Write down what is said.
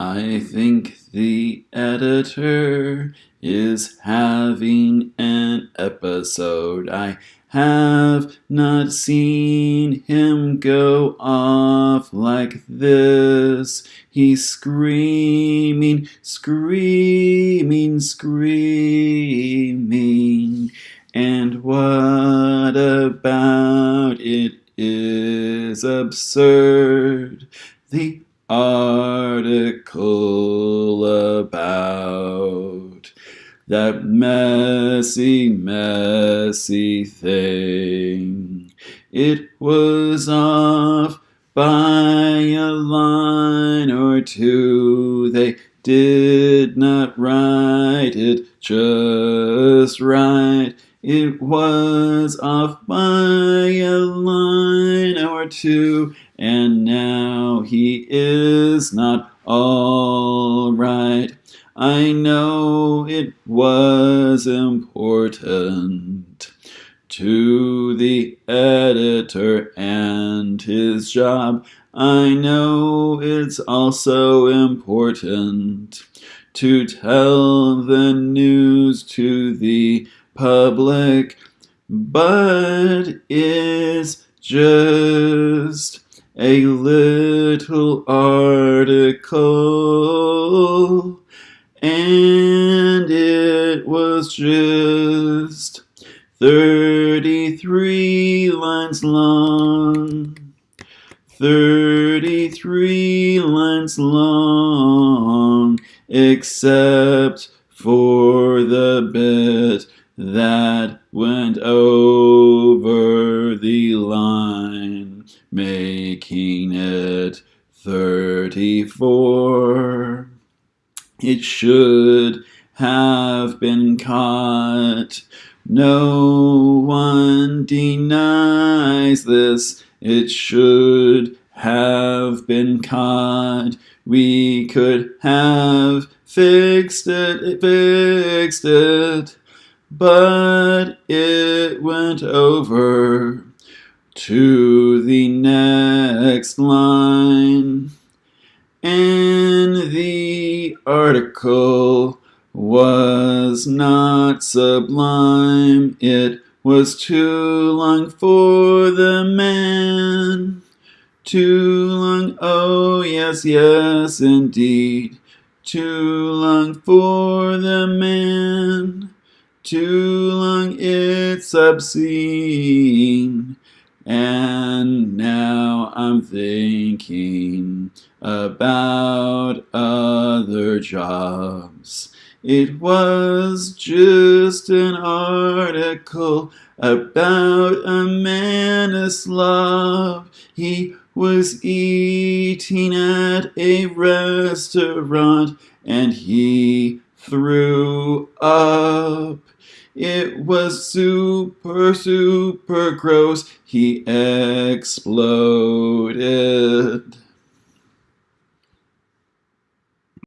I think the editor is having an episode. I have not seen him go off like this. He's screaming, screaming, screaming. And what about it is absurd? The article about that messy, messy thing. It was off by a line or two. They did not write it just right. It was off by a line or two, and now he is not all right. I know it was important to the editor and his job. I know it's also important to tell the news to the public, but it's just a little article, and it was just 33 lines long. 33 lines long, except for the bit that went over the line, making it 34. It should have been caught. No one denies this. It should have been caught. We could have fixed it, it fixed it, but it went over to the next line. And the article was not sublime, it was too long for the man. Too long, oh yes, yes, indeed. Too long for the man. Too long, it's obscene. And now I'm thinking about other jobs. It was just an article about a man of Slav. He was eating at a restaurant and he threw up. It was super, super gross. He exploded.